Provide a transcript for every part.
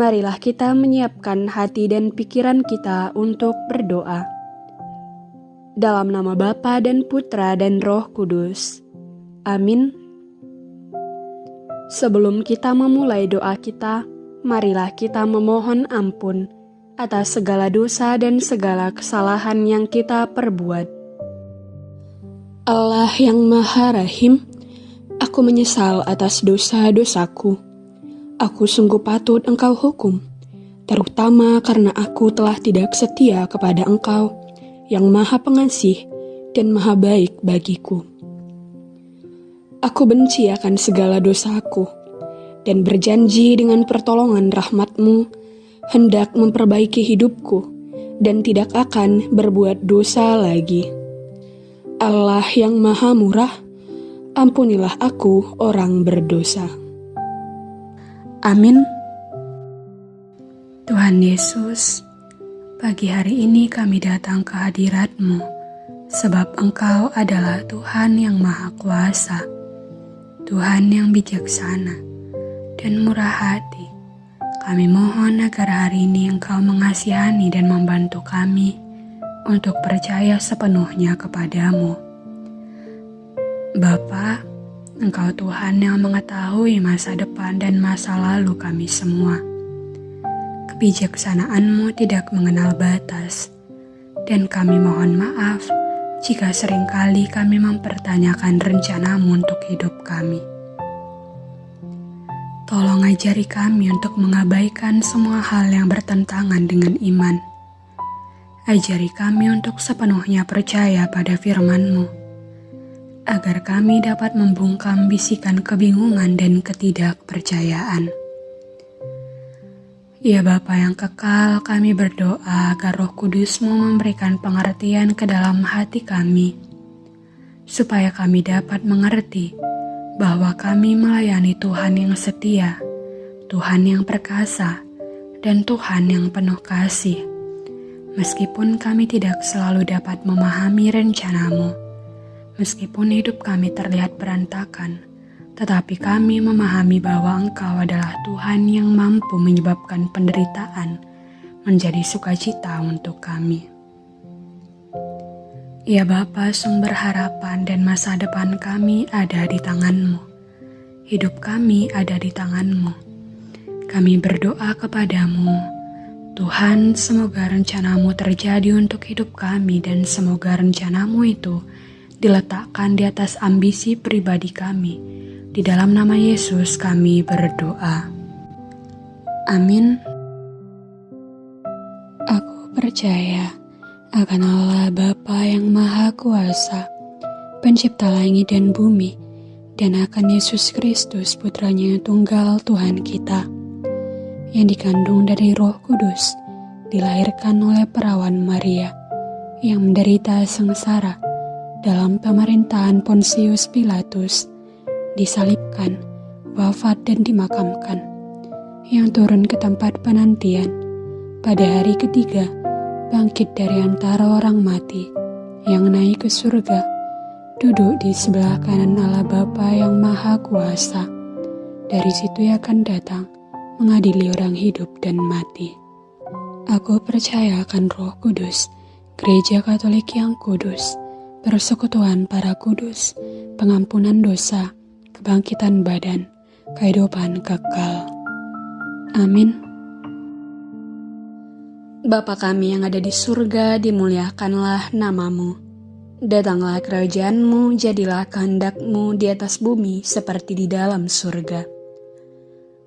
marilah kita menyiapkan hati dan pikiran kita untuk berdoa. Dalam nama Bapa dan Putra dan Roh Kudus. Amin. Sebelum kita memulai doa kita, marilah kita memohon ampun atas segala dosa dan segala kesalahan yang kita perbuat. Allah yang Maha Rahim, aku menyesal atas dosa-dosaku aku sungguh patut engkau hukum, terutama karena aku telah tidak setia kepada engkau yang maha pengasih dan maha baik bagiku. Aku benci akan segala dosaku, dan berjanji dengan pertolongan rahmatmu hendak memperbaiki hidupku dan tidak akan berbuat dosa lagi. Allah yang maha murah, ampunilah aku orang berdosa. Amin. Tuhan Yesus, pagi hari ini kami datang ke hadirat-Mu, sebab Engkau adalah Tuhan yang Maha Kuasa, Tuhan yang bijaksana dan murah hati. Kami mohon agar hari ini Engkau mengasihani dan membantu kami untuk percaya sepenuhnya kepadamu. Bapak, Engkau Tuhan yang mengetahui masa depan dan masa lalu kami semua. Kebijaksanaanmu tidak mengenal batas, dan kami mohon maaf jika sering kali kami mempertanyakan rencanamu untuk hidup kami. Tolong ajari kami untuk mengabaikan semua hal yang bertentangan dengan iman. Ajari kami untuk sepenuhnya percaya pada firman-Mu agar kami dapat membungkam bisikan kebingungan dan ketidakpercayaan. Ya Bapa yang kekal, kami berdoa agar roh kudusmu memberikan pengertian ke dalam hati kami, supaya kami dapat mengerti bahwa kami melayani Tuhan yang setia, Tuhan yang perkasa, dan Tuhan yang penuh kasih. Meskipun kami tidak selalu dapat memahami rencanamu, Meskipun hidup kami terlihat berantakan, tetapi kami memahami bahwa Engkau adalah Tuhan yang mampu menyebabkan penderitaan menjadi sukacita untuk kami. Ya Bapa, sumber harapan dan masa depan kami ada di tangan-Mu. Hidup kami ada di tangan-Mu. Kami berdoa kepadamu, Tuhan, semoga rencanamu terjadi untuk hidup kami dan semoga rencanamu itu diletakkan di atas ambisi pribadi kami. Di dalam nama Yesus kami berdoa. Amin. Aku percaya akan Allah Bapa yang Maha Kuasa, pencipta langit dan bumi, dan akan Yesus Kristus putranya tunggal Tuhan kita, yang dikandung dari roh kudus, dilahirkan oleh perawan Maria, yang menderita sengsara, dalam pemerintahan Pontius Pilatus, disalibkan, wafat dan dimakamkan, yang turun ke tempat penantian, pada hari ketiga bangkit dari antara orang mati, yang naik ke surga, duduk di sebelah kanan Allah Bapa yang Maha Kuasa. Dari situ ia akan datang mengadili orang hidup dan mati. Aku percaya akan Roh Kudus, Gereja Katolik yang kudus, persekutuan para kudus, pengampunan dosa, kebangkitan badan, kehidupan kekal. Amin. Bapa kami yang ada di surga, dimuliakanlah namamu. Datanglah kerajaanmu, jadilah kehendakmu di atas bumi seperti di dalam surga.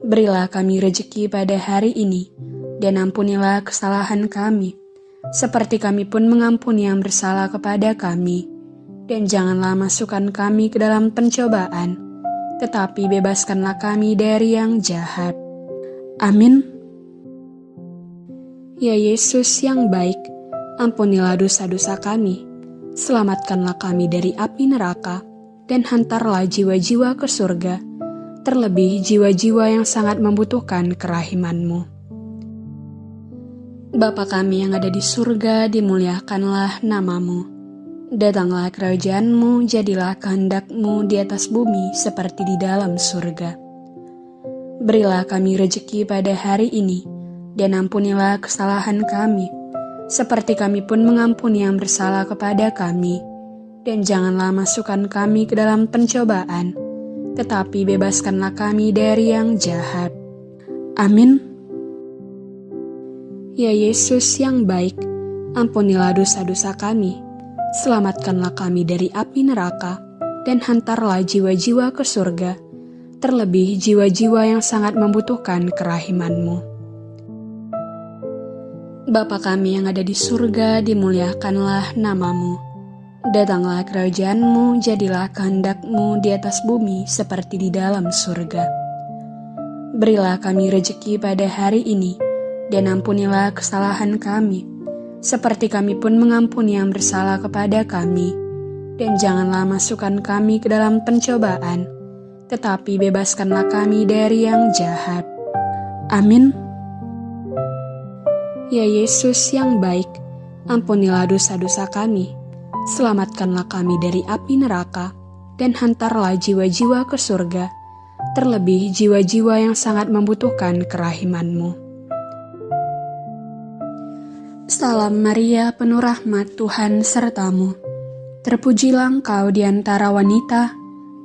Berilah kami rejeki pada hari ini, dan ampunilah kesalahan kami, seperti kami pun mengampuni yang bersalah kepada kami. Dan janganlah masukkan kami ke dalam pencobaan, tetapi bebaskanlah kami dari yang jahat. Amin. Ya Yesus yang baik, ampunilah dosa-dosa kami, selamatkanlah kami dari api neraka, dan hantarlah jiwa-jiwa ke surga, terlebih jiwa-jiwa yang sangat membutuhkan kerahimanmu. Bapa kami yang ada di surga, dimuliakanlah namamu. Datanglah kerajaanmu, jadilah kehendakmu di atas bumi seperti di dalam surga. Berilah kami rejeki pada hari ini, dan ampunilah kesalahan kami, seperti kami pun mengampuni yang bersalah kepada kami. Dan janganlah masukkan kami ke dalam pencobaan, tetapi bebaskanlah kami dari yang jahat. Amin. Ya Yesus yang baik, ampunilah dosa-dosa kami, selamatkanlah kami dari api neraka, dan hantarlah jiwa-jiwa ke surga terlebih jiwa-jiwa yang sangat membutuhkan kerahimanmu. Bapa kami yang ada di surga, dimuliakanlah namamu. Datanglah kerajaanmu, jadilah kehendakmu di atas bumi seperti di dalam surga. Berilah kami rejeki pada hari ini, dan ampunilah kesalahan kami, seperti kami pun mengampuni yang bersalah kepada kami. Dan janganlah masukkan kami ke dalam pencobaan, tetapi bebaskanlah kami dari yang jahat. Amin. Ya Yesus yang baik, ampunilah dosa-dosa kami, selamatkanlah kami dari api neraka, dan hantarlah jiwa-jiwa ke surga, terlebih jiwa-jiwa yang sangat membutuhkan kerahimanmu. Salam Maria, penuh rahmat Tuhan sertamu. Terpujilah engkau di antara wanita,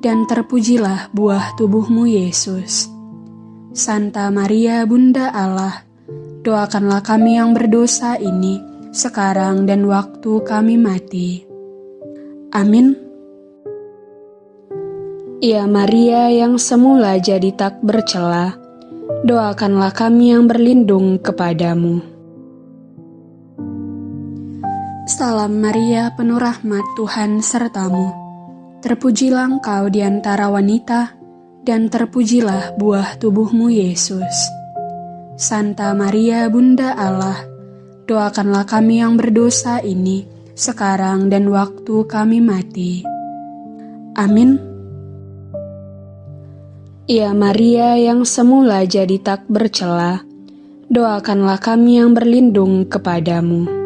dan terpujilah buah tubuhmu Yesus. Santa Maria Bunda Allah, doakanlah kami yang berdosa ini, sekarang dan waktu kami mati. Amin. Ya Maria yang semula jadi tak bercela, doakanlah kami yang berlindung kepadamu. Salam Maria, penuh rahmat Tuhan sertamu Terpujilah engkau di antara wanita, dan terpujilah buah tubuhmu Yesus. Santa Maria Bunda Allah, doakanlah kami yang berdosa ini, sekarang dan waktu kami mati. Amin. Ya Maria yang semula jadi tak bercela, doakanlah kami yang berlindung kepadamu.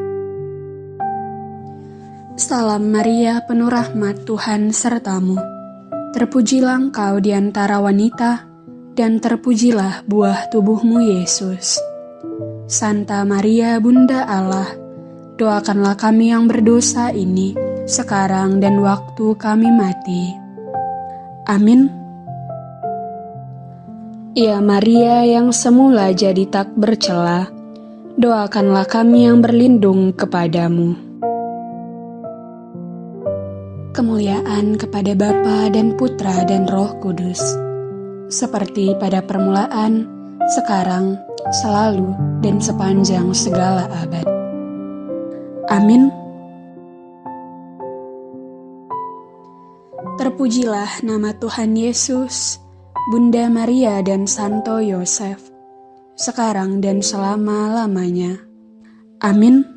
Salam Maria, penuh rahmat Tuhan sertamu. Terpujilah engkau di antara wanita, dan terpujilah buah tubuhmu Yesus. Santa Maria, Bunda Allah, doakanlah kami yang berdosa ini, sekarang dan waktu kami mati. Amin. Ya Maria yang semula jadi tak bercela, doakanlah kami yang berlindung kepadamu kemuliaan kepada Bapa dan Putra dan Roh Kudus, seperti pada permulaan, sekarang, selalu, dan sepanjang segala abad. Amin. Terpujilah nama Tuhan Yesus, Bunda Maria dan Santo Yosef, sekarang dan selama-lamanya. Amin.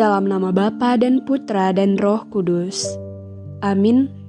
Dalam nama Bapa dan Putra dan Roh Kudus. Amin.